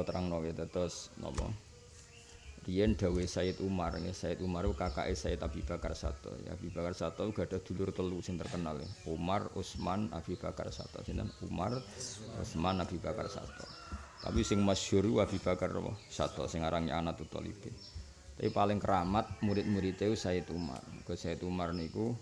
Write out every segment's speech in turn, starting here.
kula terangno gitu terus napa? Riyen dawe Said Umar nggih Said Umar ku kakake Said Abi Bakar Sato. Ya Abi Bakar Sato uga ada dulur telu sing terkenal ya Umar Utsman Abi Bakar Sato. Sinten? Umar Utsman Abi Bakar Sato. Tapi sing masyhur Abi Bakar Sato sing arange anak Talibin tapi paling keramat murid-muridnya Said Umar. Ke Said Umar niku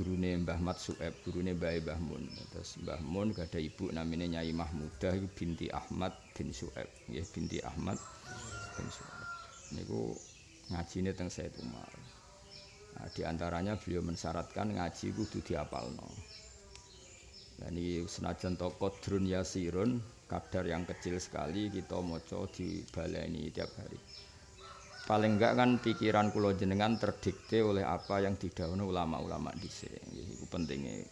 gurune Mbah Mat Sueb, gurune Mbah Mbah Mun. Terus Mbah Mun gak ada ibu namanya Nyai Mahmudah binti Ahmad bin Sueb, nggih binti Ahmad bin Sueb. Niku ngajine teng Said Umar. Nah, di antaranya beliau mensyaratkan ngaji kudu diapalno. Dan ini senajan to qadrun yasirun, kadar yang kecil sekali kita maca dibaleni tiap hari. Paling enggak kan pikiran kula jenengan terdikte oleh apa yang didhawuhi ulama-ulama dhisik. Iku pentinge.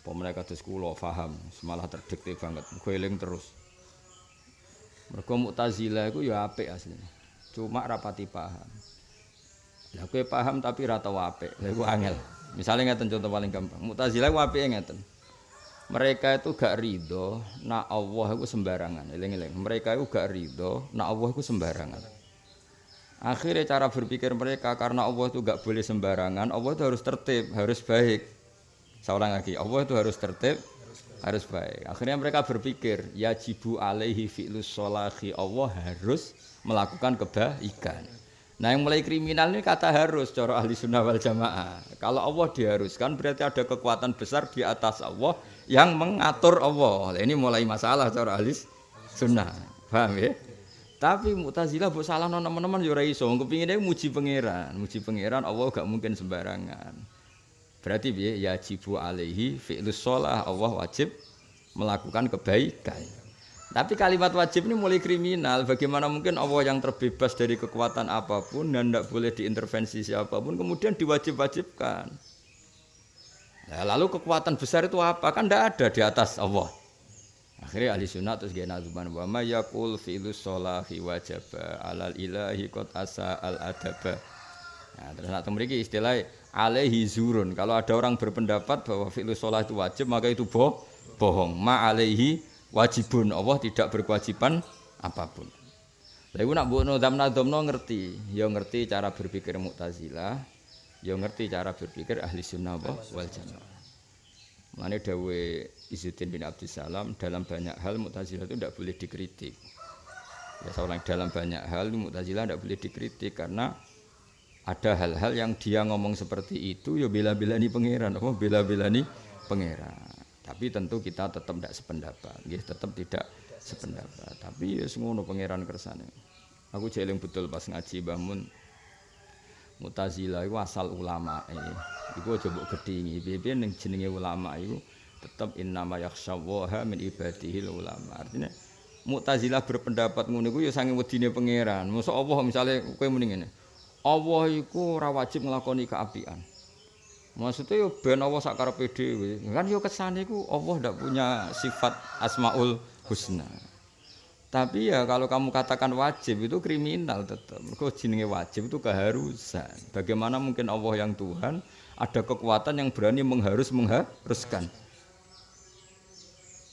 Apa mereka kados kula paham, malah terdikte banget, eling terus. Mergo Mu'tazilah iku ya apik asline. Cuma rapati paham. Lah kowe paham tapi ra tau apik. Lah iku angel. Misalnya ngeten contoh paling gampang. Mu'tazilah ku apike ngeten. Mereka itu gak ridho nak Allah itu sembarangan. Eling-eling. Mereka itu gak ridho nak Allah itu sembarangan. Akhirnya cara berpikir mereka karena Allah itu gak boleh sembarangan, Allah itu harus tertib, harus baik. Saya lagi, Allah itu harus tertib, harus baik. Akhirnya mereka berpikir, ya jibu alaihi fi'lus sholahi, Allah harus melakukan kebaikan. Nah yang mulai kriminal ini kata harus, cara ahli sunnah wal jamaah. Kalau Allah diharuskan berarti ada kekuatan besar di atas Allah yang mengatur Allah. Ini mulai masalah cara ahli sunnah. Paham ya? Tapi Mu'tazilah mbok salah teman-teman ya ora iso. Kepingine muji pangeran, muji pangeran Allah gak mungkin sembarangan. Berarti piye? Ya jibu alaihi fi'lus shalah, Allah wajib melakukan kebaikan. Tapi kalimat wajib ini mulai kriminal. Bagaimana mungkin Allah yang terbebas dari kekuatan apa pun dan tidak boleh diintervensi siapa pun kemudian diwajib-wajibkan. Nah, lalu kekuatan besar itu apa? Kan tidak ada di atas Allah. Akhirnya ahli sunnah terus gaya nazuman wa ma yakul fi'lus sholahi wajaba alal ilahi qad asa al adaba. Nah, terus nak istilah alaihi zurun. Kalau ada orang berpendapat bahwa fi'lus itu wajib maka itu boh, bohong. Ma alaihi wajibun. Allah tidak berkewajiban apa pun. Lah iku nak mbokno zamna domno ngerti, ya ngerti cara berpikir Mu'tazilah, ya ngerti cara berpikir ahli sunnah wal jamaah. Mane dawe Izzuddin bin Abdussalam dalam banyak hal Mu'tazilah itu tidak boleh dikritik. Ya seorang dalam banyak hal Mu'tazilah tidak boleh dikritik karena ada hal-hal yang dia ngomong seperti itu ya bela-belani pangeran, apa bela-belani pangeran. Tapi tentu kita tetap tidak sependapat, ya, tetap tidak sependapat. Tapi ya ngono pangeran kersane. Aku jeling betul pas ngaji Mbah Mu'tazilah itu asal ulama. Iku aja mbok gedhingi. Piye-piye ning jenenge ulama iku tetep innama yakhsyawaha min ibadihil ulama. Artinya Mu'tazilah berpendapat ngono iku ya sange wedine pangeran. Mosok Allah misale kowe muni ngene. Allah iku ora wajib nglakoni keapian. Maksudnya yo ben Allah sak karepe dhewe. Kan yo kesane iku Allah ndak punya sifat Asmaul Husna. Tapi ya kalau kamu katakan wajib itu kriminal tetap. Kok jenenge wajib itu keharusan. Bagaimana mungkin Allah yang Tuhan ada kekuatan yang berani mengharus mengharuskan.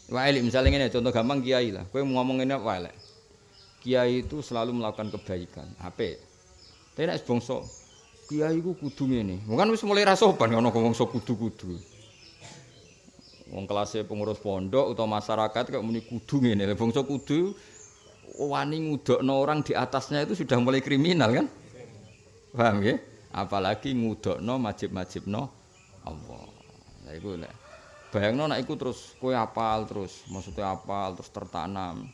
Wae misalnya ini contoh gampang kiai lah. Kowe ngomong ini wae Kiai itu selalu melakukan kebaikan. Apa? Tapi nek bangsa kiai ku kudu ngene. Bukan wis mulai rasoban ono bangsa kudu-kudu. Wong kelasnya pengurus pondok atau masyarakat kayak muni kudu ngene bangsa kudu wani ngudokno orang di atasnya itu sudah mulai kriminal kan paham ya apalagi ngudokno majib-majibno Allah nah iku nek bayangno nek iku terus kowe apal terus maksudnya apal terus tertanam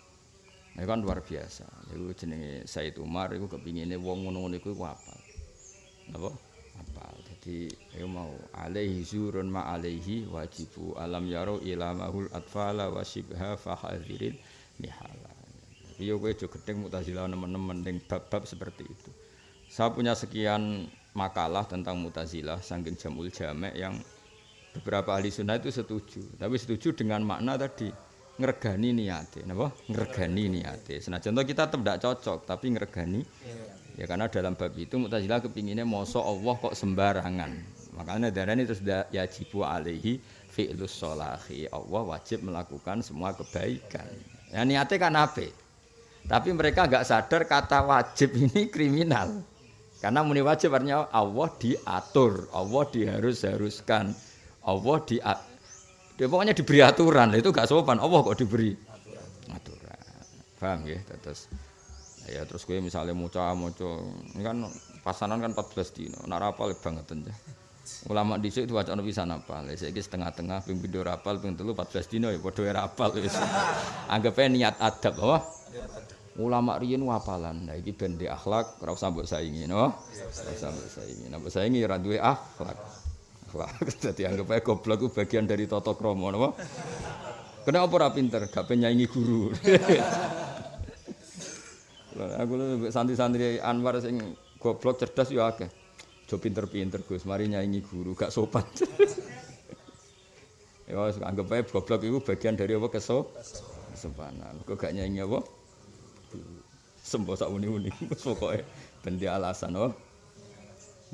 Nah, kan luar biasa. Iku jenenge Said Umar iku kepingine wong ngono-ngono iku apal. Napa? Apal. Jadi ayo mau alaihi zurun ma alaihi wajibu alam yaro ila mahul atfala wa shibha fa hadirin mihala. Tapi yo kowe aja gedeng Mu'tazilah nemen-nemen ning bab-bab seperti itu. Saya punya sekian makalah tentang Mu'tazilah saking jamul jamek yang beberapa ahli sunnah itu setuju. Tapi setuju dengan makna tadi ngregani niate napa ngregani niate senajan kita tetap tidak cocok tapi ngregani ya karena dalam bab itu Mu'tazilah kepinginnya mosok Allah kok sembarangan makanya darah ini terus yajibu alaihi fi'lus sholahi Allah wajib melakukan semua kebaikan Ya niatnya kan apik. Tapi mereka nggak sadar kata wajib ini kriminal. Karena muni wajib artinya Allah diatur, Allah diharus-haruskan, Allah di dia pokoknya diberi aturan. Itu gak sopan. Allah kok diberi aturan. Paham ya? Terus ya terus gue misalnya muca muca ini kan pasanan kan 14 dino. Nak rapal banget aja. Ulama dhisik itu wacana bisa napal. Saiki setengah-tengah ping pindho rapal ping telu 14 dino ya padha rapal wis. Anggape niat adab apa? ulama riyen wapalan. Nah iki ben di akhlak ora usah mbok saingi, no. Ora usah mbok saingi. Nek saingi ora duwe akhlak. Akhlak dadi anggap ae goblok ku bagian dari tata krama, napa? Kena apa ora pinter, gak penyaingi guru. Aku lu santri-santri Anwar sing goblok cerdas yo akeh. Jo pinter-pinter Gus, mari nyaingi guru, gak sopan. ya anggap ae goblok iku bagian dari apa keso? Kesopanan. Kok gak nyaingi apa? sembo sak uni-uni pokoke ben alasan oh